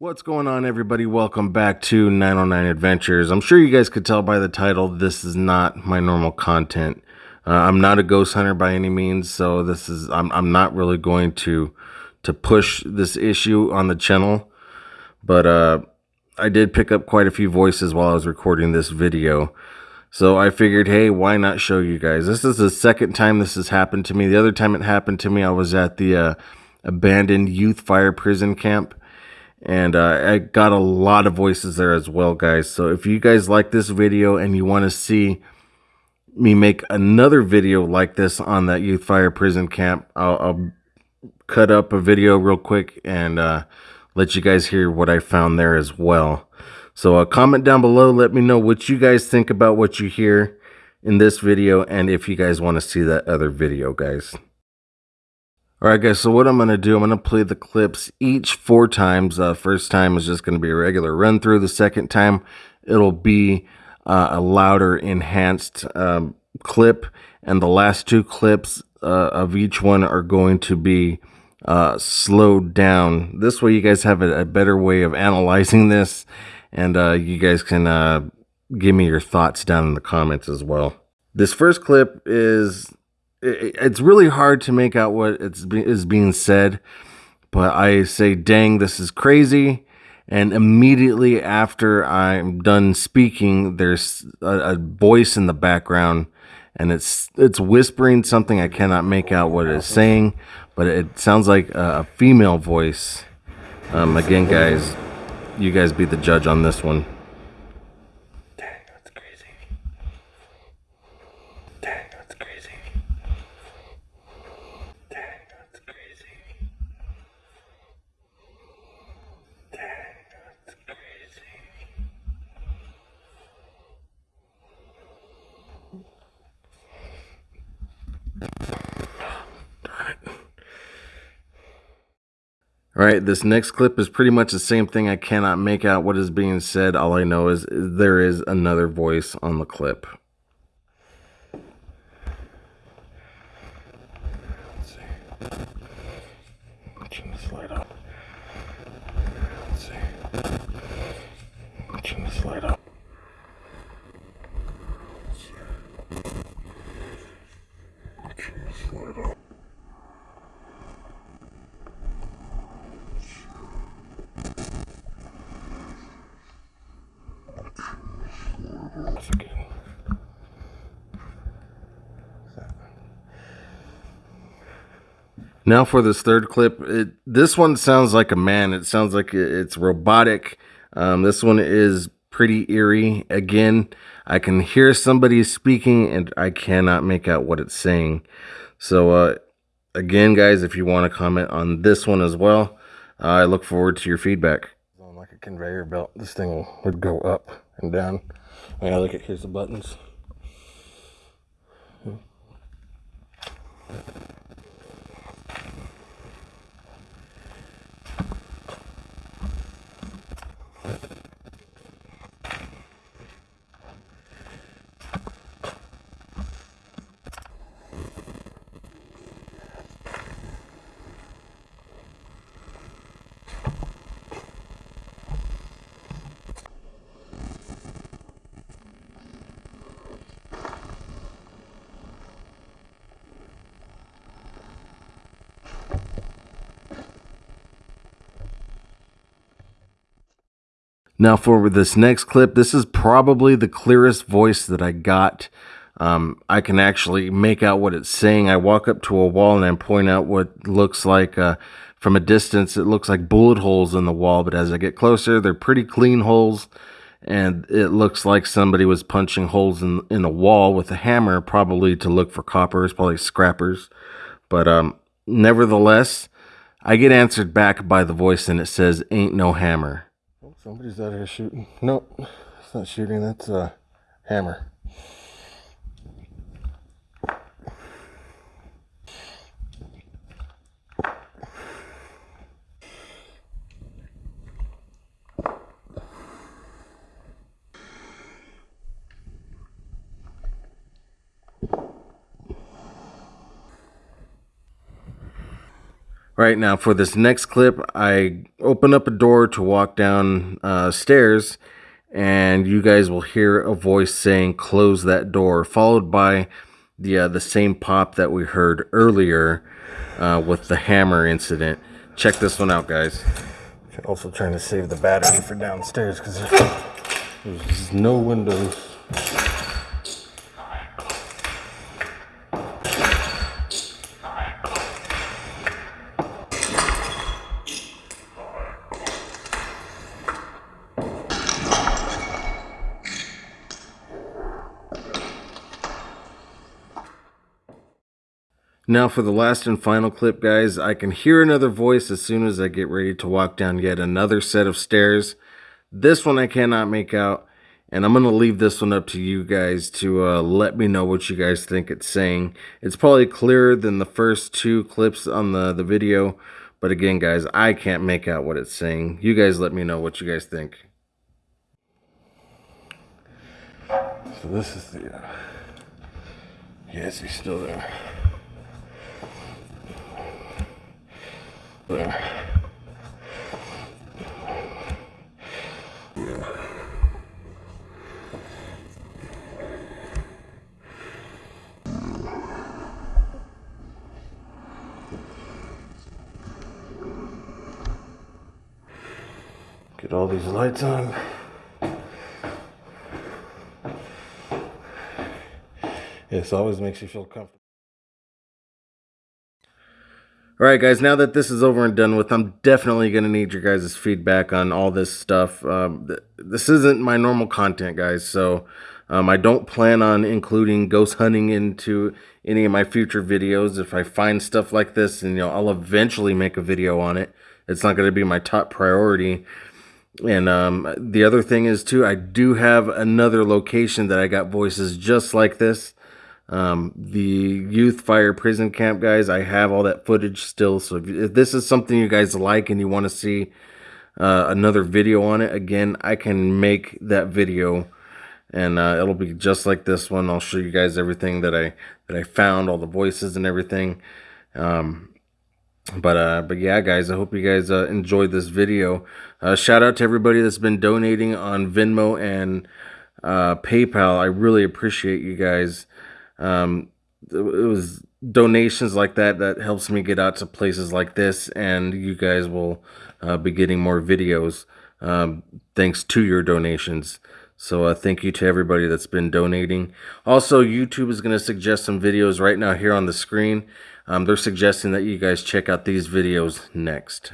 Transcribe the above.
What's going on, everybody? Welcome back to 909 Adventures. I'm sure you guys could tell by the title, this is not my normal content. Uh, I'm not a ghost hunter by any means, so this is I'm I'm not really going to to push this issue on the channel. But uh, I did pick up quite a few voices while I was recording this video. So I figured, hey, why not show you guys? This is the second time this has happened to me. The other time it happened to me, I was at the uh, abandoned youth fire prison camp and uh, I got a lot of voices there as well, guys. So if you guys like this video and you want to see me make another video like this on that youth fire prison camp, I'll, I'll cut up a video real quick and uh, let you guys hear what I found there as well. So uh, comment down below, let me know what you guys think about what you hear in this video and if you guys want to see that other video, guys. Alright guys, so what I'm going to do, I'm going to play the clips each four times. Uh, first time is just going to be a regular run through. The second time, it'll be uh, a louder, enhanced um, clip. And the last two clips uh, of each one are going to be uh, slowed down. This way you guys have a, a better way of analyzing this. And uh, you guys can uh, give me your thoughts down in the comments as well. This first clip is it's really hard to make out what it's is being said, but I say, "Dang, this is crazy." And immediately after I'm done speaking, there's a, a voice in the background, and it's it's whispering something I cannot make out what it's saying, but it sounds like a, female voice. Um, again, guys, you guys be the judge on this one. All right, this next clip is pretty much the same thing. I cannot make out what is being said. All I know is there is another voice on the clip. Let's see. Turn this light see. Turn this light. Now for this third clip, it, this one sounds like a man. It sounds like it's robotic. Um, this one is pretty eerie. Again, I can hear somebody speaking and I cannot make out what it's saying. So, uh, again, guys, if you want to comment on this one as well, uh, I look forward to your feedback. Conveyor belt, this thing would go up and down. Oh, yeah, look at here's the buttons. Now for this next clip, this is probably the clearest voice that I got. Um, I can actually make out what it's saying. I walk up to a wall and I point out what looks like, uh, from a distance, it looks like bullet holes in the wall. But as I get closer, they're pretty clean holes. And it looks like somebody was punching holes in, in a wall with a hammer, probably to look for coppers, probably scrappers. But um, nevertheless, I get answered back by the voice and it says, ain't no hammer. Somebody's out here shooting. Nope, it's not shooting. That's a hammer. Right now, for this next clip, I open up a door to walk down uh, stairs, and you guys will hear a voice saying, "Close that door," followed by the uh, the same pop that we heard earlier uh, with the hammer incident. Check this one out, guys. Also trying to save the battery for downstairs because there's no windows. Now for the last and final clip, guys, I can hear another voice as soon as I get ready to walk down yet another set of stairs. This one I cannot make out, and I'm going to leave this one up to you guys to uh, let me know what you guys think it's saying. It's probably clearer than the first two clips on the, the video, but again, guys, I can't make out what it's saying. You guys let me know what you guys think. So this is the... Uh, yes, he's still there. there. Yeah. Get all these lights on. This always makes you feel comfortable. All right, guys, now that this is over and done with, I'm definitely going to need your guys' feedback on all this stuff. Um, th this isn't my normal content, guys, so um, I don't plan on including ghost hunting into any of my future videos. If I find stuff like this, and you know, I'll eventually make a video on it. It's not going to be my top priority. And um, the other thing is, too, I do have another location that I got voices just like this. Um, the youth fire prison camp guys, I have all that footage still. So if, if this is something you guys like and you want to see uh, another video on it, again, I can make that video and uh, it'll be just like this one. I'll show you guys everything that I that I found, all the voices and everything. Um, but uh, but yeah, guys, I hope you guys uh, enjoyed this video. Uh, shout out to everybody that's been donating on Venmo and uh, PayPal. I really appreciate you guys. Um, it was donations like that that helps me get out to places like this, and you guys will uh, be getting more videos um, thanks to your donations. So uh, thank you to everybody that's been donating. Also, YouTube is going to suggest some videos right now here on the screen. Um, they're suggesting that you guys check out these videos next.